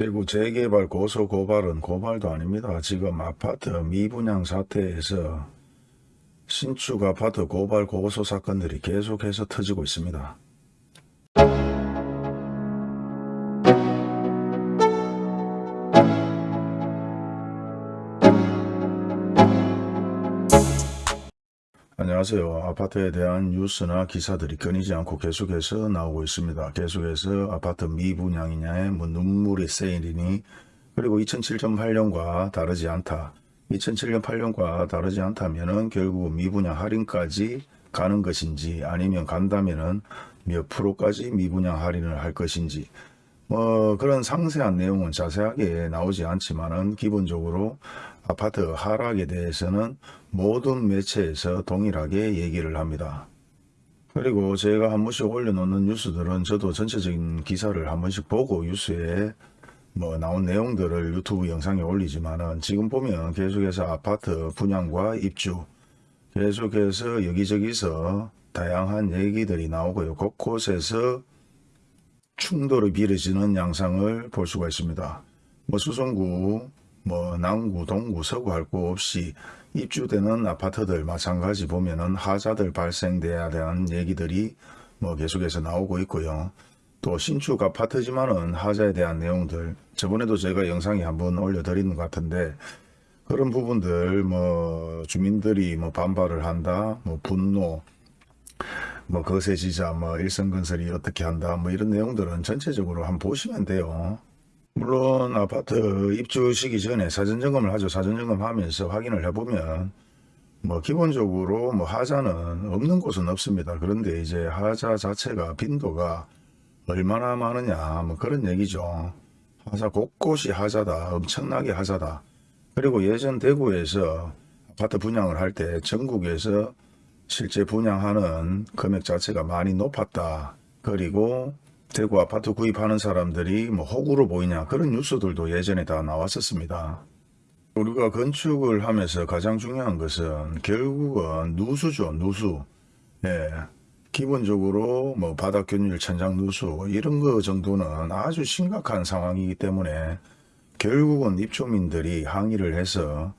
대구 재개발 고소 고발은 고발도 아닙니다. 지금 아파트 미분양 사태에서 신축 아파트 고발 고소 사건들이 계속해서 터지고 있습니다. 안녕하세요. 아파트에 대한 뉴스나 기사들이 끊이지 않고 계속해서 나오고 있습니다. 계속해서 아파트 미분양이냐에 뭐 눈물이 세일이니 그리고 2007년 8년과 다르지 않다. 2007년 8년과 다르지 않다면 은 결국 미분양 할인까지 가는 것인지 아니면 간다면 은 몇 프로까지 미분양 할인을 할 것인지 뭐 그런 상세한 내용은 자세하게 나오지 않지만은 기본적으로 아파트 하락에 대해서는 모든 매체에서 동일하게 얘기를 합니다. 그리고 제가 한 번씩 올려놓는 뉴스들은 저도 전체적인 기사를 한 번씩 보고 뉴스에 뭐 나온 내용들을 유튜브 영상에 올리지만은 지금 보면 계속해서 아파트 분양과 입주 계속해서 여기저기서 다양한 얘기들이 나오고요. 곳곳에서 충돌이 벌어지는 양상을 볼 수가 있습니다. 뭐 수성구, 뭐 남구, 동구, 서구 할 거 없이 입주되는 아파트들 마찬가지 보면은 하자들 발생돼야 되는 얘기들이 뭐 계속해서 나오고 있고요. 또 신축 아파트지만은 하자에 대한 내용들 저번에도 제가 영상에 한번 올려드리는 것 같은데 그런 부분들 뭐 주민들이 뭐 반발을 한다 뭐 분노 뭐 거세지자 뭐 일성건설이 어떻게 한다 뭐 이런 내용들은 전체적으로 한번 보시면 돼요. 물론 아파트 입주 시기 전에 사전점검을 하죠. 사전점검 하면서 확인을 해보면 뭐 기본적으로 뭐 하자는 없는 곳은 없습니다. 그런데 이제 하자 자체가 빈도가 얼마나 많으냐 뭐 그런 얘기죠. 하자 곳곳이 하자다 엄청나게 하자다. 그리고 예전 대구에서 아파트 분양을 할 때 전국에서 실제 분양하는 금액 자체가 많이 높았다. 그리고 대구 아파트 구입하는 사람들이 뭐 호구로 보이냐 그런 뉴스들도 예전에 다 나왔었습니다. 우리가 건축을 하면서 가장 중요한 것은 결국은 누수죠 누수. 예. 기본적으로 뭐 바닥 균일 천장 누수 이런 거 정도는 아주 심각한 상황이기 때문에 결국은 입주민들이 항의를 해서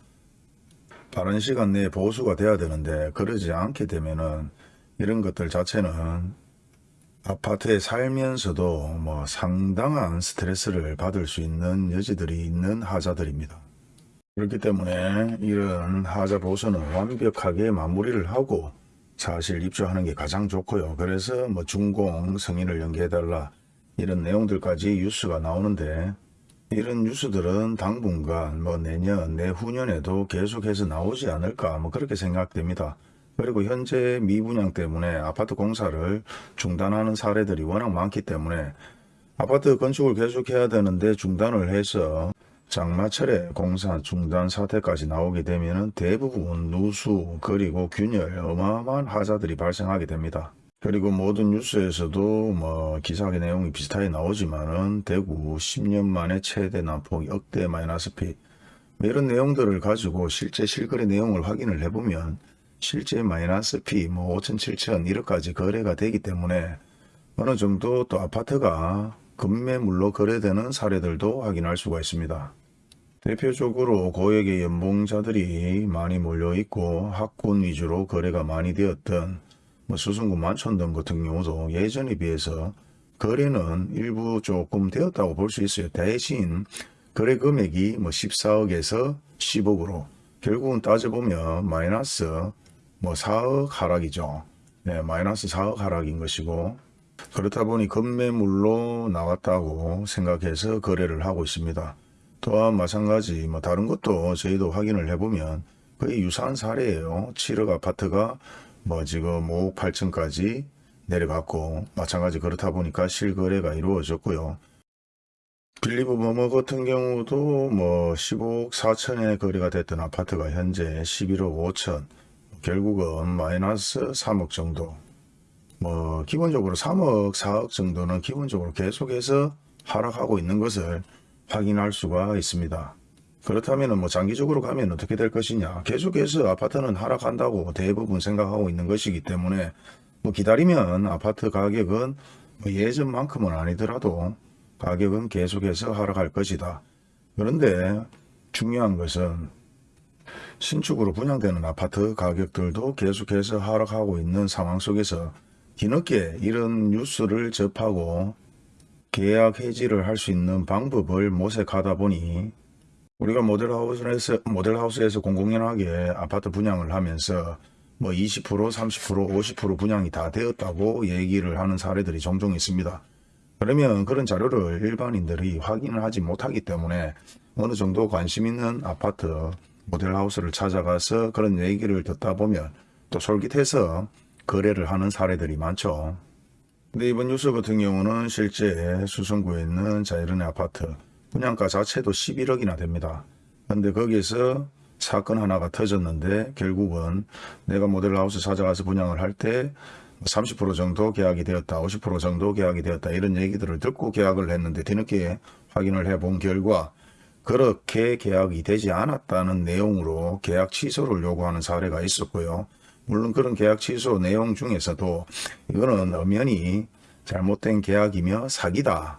빠른 시간 내에 보수가 돼야 되는데 그러지 않게 되면은 이런 것들 자체는 아파트에 살면서도 뭐 상당한 스트레스를 받을 수 있는 여지들이 있는 하자들입니다. 그렇기 때문에 이런 하자 보수는 완벽하게 마무리를 하고 사실 입주하는 게 가장 좋고요. 그래서 뭐 준공 승인을 연기해달라 이런 내용들까지 뉴스가 나오는데 이런 뉴스들은 당분간 뭐 내년 내후년에도 계속해서 나오지 않을까 뭐 그렇게 생각됩니다. 그리고 현재 미분양 때문에 아파트 공사를 중단하는 사례들이 워낙 많기 때문에 아파트 건축을 계속해야 되는데 중단을 해서 장마철에 공사 중단 사태까지 나오게 되면 대부분 누수 그리고 균열 어마어마한 하자들이 발생하게 됩니다. 그리고 모든 뉴스에서도 뭐 기사의 내용이 비슷하게 나오지만은 대구 10년 만에 최대 난폭 역대 마이너스 피뭐 이런 내용들을 가지고 실제 실거래 내용을 확인을 해보면 실제 마이너스 피, 뭐 5천, 7천 1억까지 거래가 되기 때문에 어느 정도 또 아파트가 급매물로 거래되는 사례들도 확인할 수가 있습니다. 대표적으로 고액의 연봉자들이 많이 몰려있고 학군 위주로 거래가 많이 되었던 뭐 수성구 만촌동 같은 경우도 예전에 비해서 거래는 일부 조금 되었다고 볼 수 있어요. 대신 거래 금액이 뭐 14억에서 10억으로 결국은 따져보면 마이너스 뭐 4억 하락이죠. 네, 마이너스 4억 하락인 것이고 그렇다 보니 급매물로 나왔다고 생각해서 거래를 하고 있습니다. 또한 마찬가지 뭐 다른 것도 저희도 확인을 해보면 거의 유사한 사례예요. 7억 아파트가 뭐 지금 5억 8천까지 내려갔고 마찬가지 그렇다 보니까 실거래가 이루어졌고요. 빌리브 머머 같은 경우도 뭐 15억 4천에 거래가 됐던 아파트가 현재 11억 5천 결국은 마이너스 3억 정도 뭐 기본적으로 3억 4억 정도는 기본적으로 계속해서 하락하고 있는 것을 확인할 수가 있습니다. 그렇다면 뭐 장기적으로 가면 어떻게 될 것이냐 계속해서 아파트는 하락한다고 대부분 생각하고 있는 것이기 때문에 뭐 기다리면 아파트 가격은 뭐 예전만큼은 아니더라도 가격은 계속해서 하락할 것이다. 그런데 중요한 것은 신축으로 분양되는 아파트 가격들도 계속해서 하락하고 있는 상황 속에서 뒤늦게 이런 뉴스를 접하고 계약 해지를 할 수 있는 방법을 모색하다 보니 우리가 모델하우스에서 모델하우스에서 공공연하게 아파트 분양을 하면서 뭐 20%, 30%, 50% 분양이 다 되었다고 얘기를 하는 사례들이 종종 있습니다. 그러면 그런 자료를 일반인들이 확인을 하지 못하기 때문에 어느 정도 관심 있는 아파트 모델하우스를 찾아가서 그런 얘기를 듣다 보면 또 솔깃해서 거래를 하는 사례들이 많죠. 근데 이번 뉴스 같은 경우는 실제 수성구에 있는 자이른의 아파트 분양가 자체도 11억이나 됩니다. 근데 거기서 사건 하나가 터졌는데 결국은 내가 모델하우스 찾아가서 분양을 할 때 30% 정도 계약이 되었다, 50% 정도 계약이 되었다 이런 얘기들을 듣고 계약을 했는데 뒤늦게 확인을 해 본 결과 그렇게 계약이 되지 않았다는 내용으로 계약 취소를 요구하는 사례가 있었고요. 물론 그런 계약 취소 내용 중에서도 이거는 엄연히 잘못된 계약이며 사기다.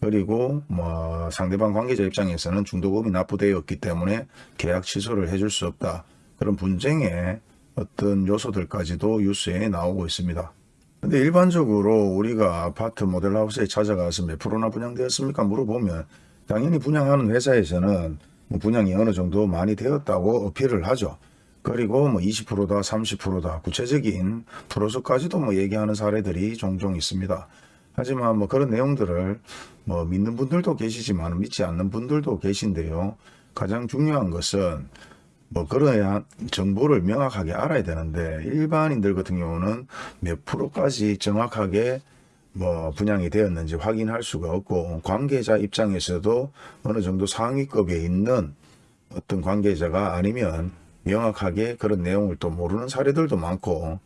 그리고 뭐 상대방 관계자 입장에서는 중도금이 납부되었기 때문에 계약 취소를 해줄 수 없다. 그런 분쟁의 어떤 요소들까지도 뉴스에 나오고 있습니다. 근데 일반적으로 우리가 아파트 모델하우스에 찾아가서 몇 프로나 분양되었습니까 물어보면 당연히 분양하는 회사에서는 뭐 분양이 어느 정도 많이 되었다고 어필을 하죠. 그리고 뭐 20%다 30%다 구체적인 프로수까지도 뭐 얘기하는 사례들이 종종 있습니다. 하지만 뭐 그런 내용들을 뭐 믿는 분들도 계시지만 믿지 않는 분들도 계신데요. 가장 중요한 것은 뭐 그러야 정보를 명확하게 알아야 되는데 일반인들 같은 경우는 몇 프로까지 정확하게 뭐 분양이 되었는지 확인할 수가 없고 관계자 입장에서도 어느 정도 상위급에 있는 어떤 관계자가 아니면 명확하게 그런 내용을 또 모르는 사례들도 많고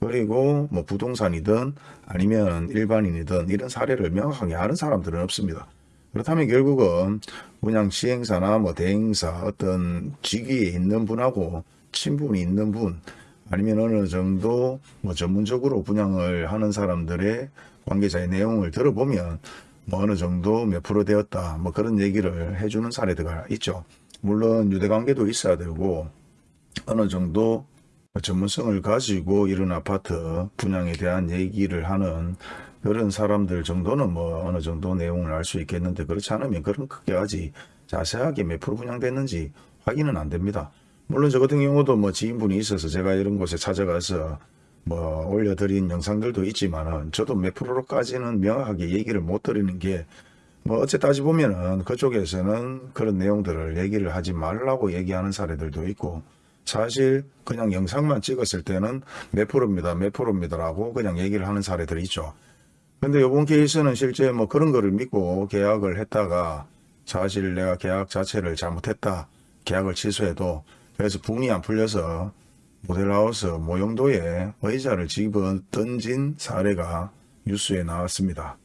그리고 뭐 부동산이든 아니면 일반인이든 이런 사례를 명확하게 아는 사람들은 없습니다. 그렇다면 결국은 분양 시행사나 뭐 대행사 어떤 직위에 있는 분하고 친분이 있는 분 아니면 어느 정도 뭐 전문적으로 분양을 하는 사람들의 관계자의 내용을 들어보면 뭐 어느 정도 몇 프로 되었다 뭐 그런 얘기를 해주는 사례가 있죠. 물론 유대관계도 있어야 되고 어느 정도 전문성을 가지고 이런 아파트 분양에 대한 얘기를 하는 그런 사람들 정도는 뭐 어느 정도 내용을 알 수 있겠는데 그렇지 않으면 그런 크게까지 자세하게 몇 프로 분양됐는지 확인은 안 됩니다. 물론 저 같은 경우도 뭐 지인분이 있어서 제가 이런 곳에 찾아가서 뭐 올려드린 영상들도 있지만은 저도 몇 프로로까지는 명확하게 얘기를 못 드리는 게 뭐 어째 따지 보면은 그쪽에서는 그런 내용들을 얘기를 하지 말라고 얘기하는 사례들도 있고 사실 그냥 영상만 찍었을 때는 몇 프로입니다 몇 프로입니다 라고 그냥 얘기를 하는 사례들이 있죠 근데 이번 케이스는 실제 뭐 그런 거를 믿고 계약을 했다가 사실 내가 계약 자체를 잘못했다 계약을 취소해도 그래서 분이 안 풀려서 모델하우스 모형도에 의자를 집어 던진 사례가 뉴스에 나왔습니다.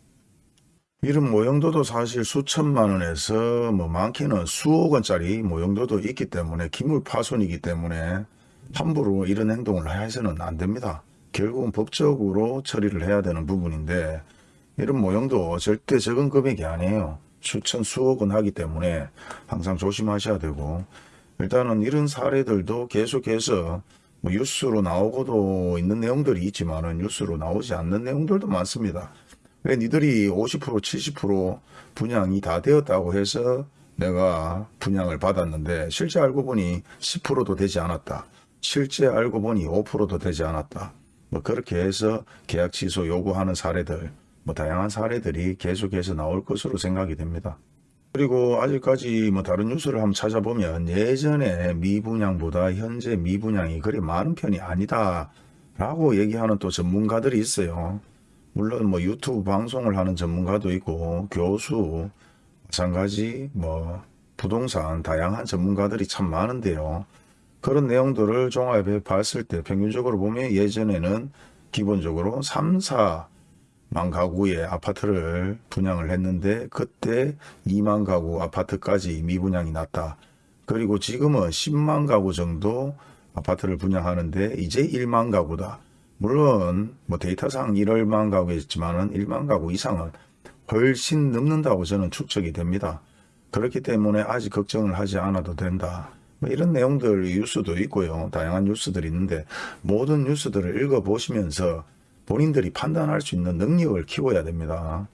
이런 모형도도 사실 수천만 원에서 뭐 많게는 수억 원짜리 모형도도 있기 때문에 기물 파손이기 때문에 함부로 이런 행동을 해서는 안 됩니다. 결국은 법적으로 처리를 해야 되는 부분인데 이런 모형도 절대 적은 금액이 아니에요. 수천 수억 원 하기 때문에 항상 조심하셔야 되고 일단은 이런 사례들도 계속해서 뭐 뉴스로 나오고도 있는 내용들이 있지만 은 뉴스로 나오지 않는 내용들도 많습니다. 왜 니들이 50% 70% 분양이 다 되었다고 해서 내가 분양을 받았는데 실제 알고 보니 10%도 되지 않았다. 실제 알고 보니 5%도 되지 않았다. 뭐 그렇게 해서 계약 취소 요구하는 사례들 뭐 다양한 사례들이 계속해서 나올 것으로 생각이 됩니다. 그리고 아직까지 뭐 다른 뉴스를 한번 찾아보면 예전에 미분양보다 현재 미분양이 그리 많은 편이 아니다 라고 얘기하는 또 전문가들이 있어요. 물론 뭐 유튜브 방송을 하는 전문가도 있고 교수 마찬가지 뭐 부동산 다양한 전문가들이 참 많은데요. 그런 내용들을 종합해 봤을 때 평균적으로 보면 예전에는 기본적으로 3, 4만 가구의 아파트를 분양을 했는데 그때 2만 가구 아파트까지 미분양이 났다. 그리고 지금은 10만 가구 정도 아파트를 분양하는데 이제 1만 가구다. 물론 뭐 데이터상 1월만 가구였지만은 1만 가구 이상은 훨씬 넘는다고 저는 추측이 됩니다. 그렇기 때문에 아직 걱정을 하지 않아도 된다. 뭐 이런 내용들 뉴스도 있고요. 다양한 뉴스들이 있는데 모든 뉴스들을 읽어보시면서 본인들이 판단할 수 있는 능력을 키워야 됩니다.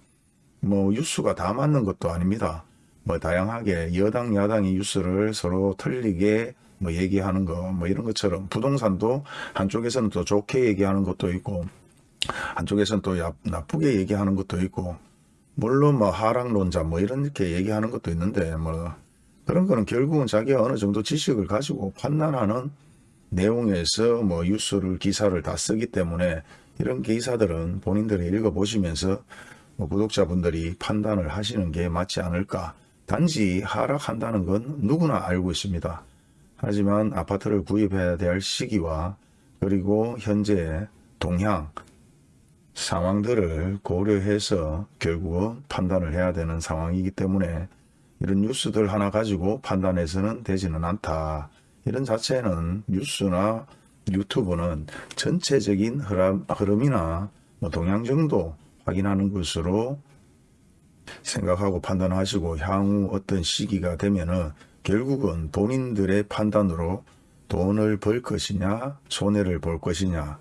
뭐 뉴스가 다 맞는 것도 아닙니다. 뭐 다양하게 여당 야당이 뉴스를 서로 틀리게 뭐 얘기하는 거 뭐 이런 것처럼 부동산도 한쪽에서는 또 좋게 얘기하는 것도 있고 한쪽에서는 또 야- 나쁘게 얘기하는 것도 있고 물론 뭐 하락론자 뭐 이런 이렇게 얘기하는 것도 있는데 뭐 그런 거는 결국은 자기가 어느 정도 지식을 가지고 판단하는 내용에서 뭐 뉴스를 기사를 다 쓰기 때문에 이런 기사들은 본인들이 읽어보시면서 뭐 구독자분들이 판단을 하시는 게 맞지 않을까. 단지 하락한다는 건 누구나 알고 있습니다. 하지만 아파트를 구입해야 될 시기와 그리고 현재 동향, 상황들을 고려해서 결국은 판단을 해야 되는 상황이기 때문에 이런 뉴스들 하나 가지고 판단해서는 되지는 않다. 이런 자체는 뉴스나 유튜브는 전체적인 흐름, 흐름이나 뭐 동향 정도 확인하는 것으로 생각하고 판단하시고 향후 어떤 시기가 되면은 결국은 본인들의 판단으로 돈을 벌 것이냐 손해를 볼 것이냐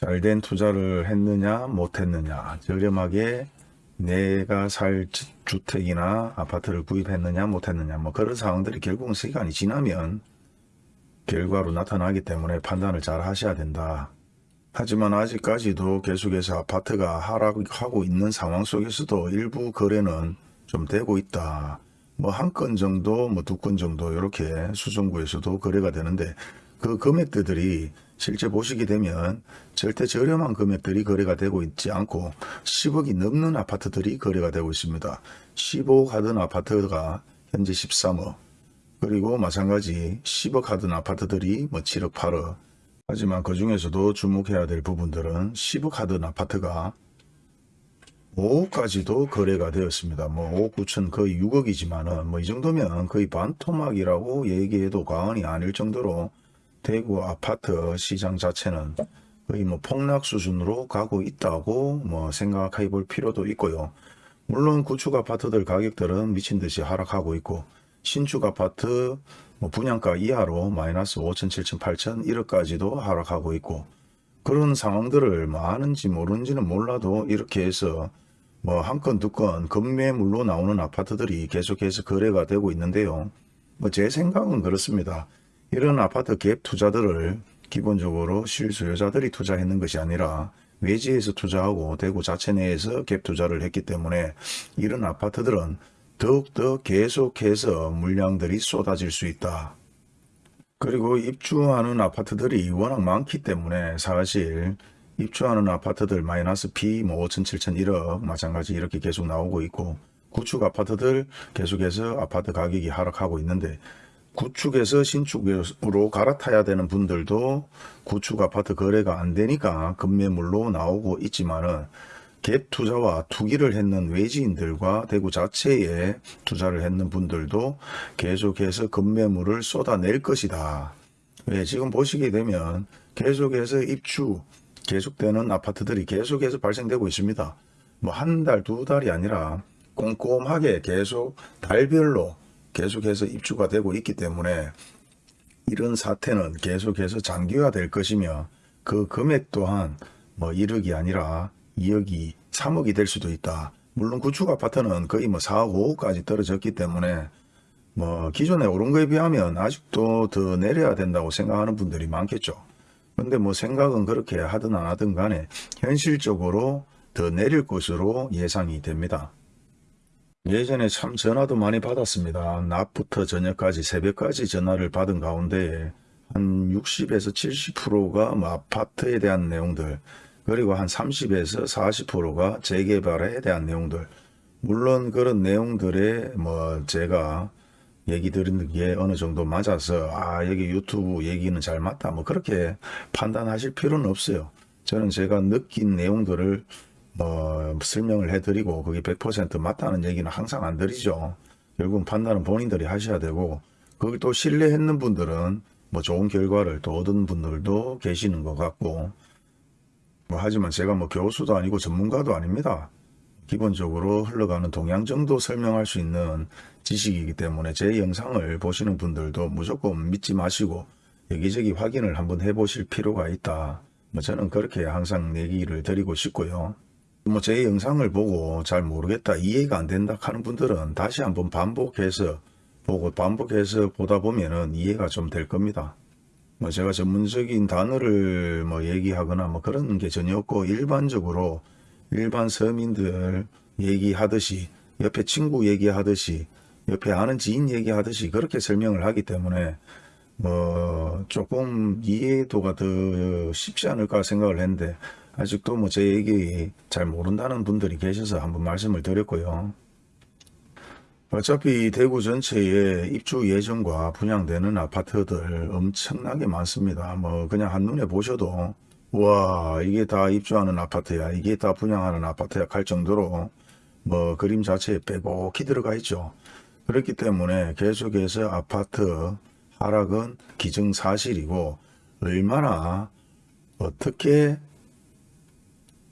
잘된 투자를 했느냐 못했느냐 저렴하게 내가 살 주- 주택이나 아파트를 구입했느냐 못했느냐 뭐 그런 상황들이 결국은 시간이 지나면 결과로 나타나기 때문에 판단을 잘 하셔야 된다. 하지만 아직까지도 계속해서 아파트가 하락하고 있는 상황 속에서도 일부 거래는 좀 되고 있다. 뭐 한 건 정도, 뭐 두 건 정도 이렇게 수성구에서도 거래가 되는데 그 금액들이 실제 보시게 되면 절대 저렴한 금액들이 거래가 되고 있지 않고 10억이 넘는 아파트들이 거래가 되고 있습니다. 15억 하던 아파트가 현재 13억 그리고 마찬가지 10억 하던 아파트들이 뭐 7억 8억 하지만 그 중에서도 주목해야 될 부분들은 10억 하던 아파트가 5억까지도 거래가 되었습니다. 뭐 5억 9천 거의 6억이지만은 뭐 이 정도면 거의 반토막이라고 얘기해도 과언이 아닐 정도로 대구 아파트 시장 자체는 거의 뭐 폭락 수준으로 가고 있다고 뭐 생각해 볼 필요도 있고요. 물론 구축 아파트들 가격들은 미친 듯이 하락하고 있고 신축 아파트 뭐 분양가 이하로 마이너스 5천, 7천, 8천 1억까지도 하락하고 있고 그런 상황들을 뭐 아는지 모르는지는 몰라도 이렇게 해서 뭐 한 건 두 건 급매물로 나오는 아파트들이 계속해서 거래가 되고 있는데요. 뭐 제 생각은 그렇습니다. 이런 아파트 갭 투자들을 기본적으로 실수요자들이 투자했는 것이 아니라 외지에서 투자하고 대구 자체 내에서 갭 투자를 했기 때문에 이런 아파트들은 더욱더 계속해서 물량들이 쏟아질 수 있다. 그리고 입주하는 아파트들이 워낙 많기 때문에 사실 입주하는 아파트들 마이너스 B 뭐 5천, 7천, 1억 마찬가지 이렇게 계속 나오고 있고 구축 아파트들 계속해서 아파트 가격이 하락하고 있는데 구축에서 신축으로 갈아타야 되는 분들도 구축 아파트 거래가 안 되니까 급매물로 나오고 있지만은 갭 투자와 투기를 했는 외지인들과 대구 자체에 투자를 했는 분들도 계속해서 급매물을 쏟아낼 것이다. 왜 지금 보시게 되면 계속해서 입주 계속되는 아파트들이 계속해서 발생되고 있습니다. 뭐 한 달, 두 달이 아니라 꼼꼼하게 계속 달별로 계속해서 입주가 되고 있기 때문에 이런 사태는 계속해서 장기화될 것이며 그 금액 또한 뭐 1억이 아니라 2억이 3억이 될 수도 있다. 물론 구축 아파트는 거의 뭐 4억, 5억까지 떨어졌기 때문에 뭐 기존에 오른 거에 비하면 아직도 더 내려야 된다고 생각하는 분들이 많겠죠. 근데 뭐 생각은 그렇게 하든 안 하든 간에 현실적으로 더 내릴 것으로 예상이 됩니다. 예전에 참 전화도 많이 받았습니다. 낮부터 저녁까지 새벽까지 전화를 받은 가운데 한 60에서 70%가 뭐 아파트에 대한 내용들 그리고 한 30에서 40%가 재개발에 대한 내용들 물론 그런 내용들에 뭐 제가 얘기 드리는 게 어느 정도 맞아서 아 여기 유튜브 얘기는 잘 맞다 뭐 그렇게 판단하실 필요는 없어요. 저는 제가 느낀 내용들을 뭐 설명을 해드리고 그게 100% 맞다는 얘기는 항상 안 드리죠. 결국 판단은 본인들이 하셔야 되고 그걸 또 신뢰했는 분들은 뭐 좋은 결과를 또 얻은 분들도 계시는 것 같고 뭐 하지만 제가 뭐 교수도 아니고 전문가도 아닙니다. 기본적으로 흘러가는 동향 정도 설명할 수 있는 지식이기 때문에 제 영상을 보시는 분들도 무조건 믿지 마시고 여기저기 확인을 한번 해보실 필요가 있다. 뭐 저는 그렇게 항상 얘기를 드리고 싶고요. 뭐 제 영상을 보고 잘 모르겠다 이해가 안 된다 하는 분들은 다시 한번 반복해서 보고 반복해서 보다 보면은 이해가 좀 될 겁니다. 뭐 제가 전문적인 단어를 뭐 얘기하거나 뭐 그런 게 전혀 없고 일반적으로 일반 서민들 얘기하듯이 옆에 친구 얘기하듯이 옆에 아는 지인 얘기하듯이 그렇게 설명을 하기 때문에 뭐 조금 이해도가 더 쉽지 않을까 생각을 했는데 아직도 뭐 제 얘기 잘 모른다는 분들이 계셔서 한번 말씀을 드렸고요. 어차피 대구 전체에 입주 예정과 분양되는 아파트들 엄청나게 많습니다. 뭐 그냥 한눈에 보셔도 와 이게 다 입주하는 아파트야 이게 다 분양하는 아파트야 할 정도로 뭐 그림 자체에 빼곡히 들어가 있죠. 그렇기 때문에 계속해서 아파트 하락은 기정사실이고 얼마나 어떻게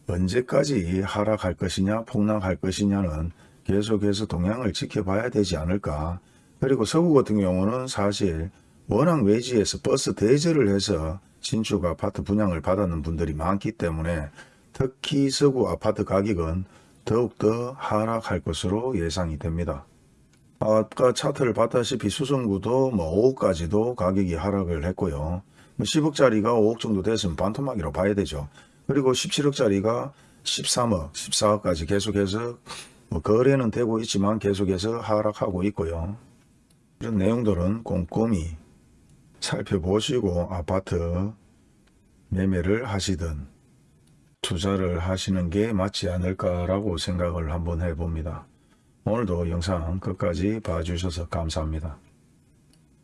언제까지 하락할 것이냐 폭락할 것이냐는 계속해서 동향을 지켜봐야 되지 않을까. 그리고 서구 같은 경우는 사실 워낙 외지에서 버스 대절을 해서 신축 아파트 분양을 받았는 분들이 많기 때문에 특히 서구 아파트 가격은 더욱더 하락할 것으로 예상이 됩니다. 아까 차트를 봤다시피 수성구도 뭐 5억까지도 가격이 하락을 했고요. 뭐 10억짜리가 5억 정도 됐으면 반토막이라고 봐야 되죠. 그리고 17억짜리가 13억, 14억까지 계속해서 뭐 거래는 되고 있지만 계속해서 하락하고 있고요. 이런 내용들은 꼼꼼히 살펴보시고 아파트 매매를 하시든 투자를 하시는 게 맞지 않을까라고 생각을 한번 해봅니다. 오늘도 영상 끝까지 봐주셔서 감사합니다.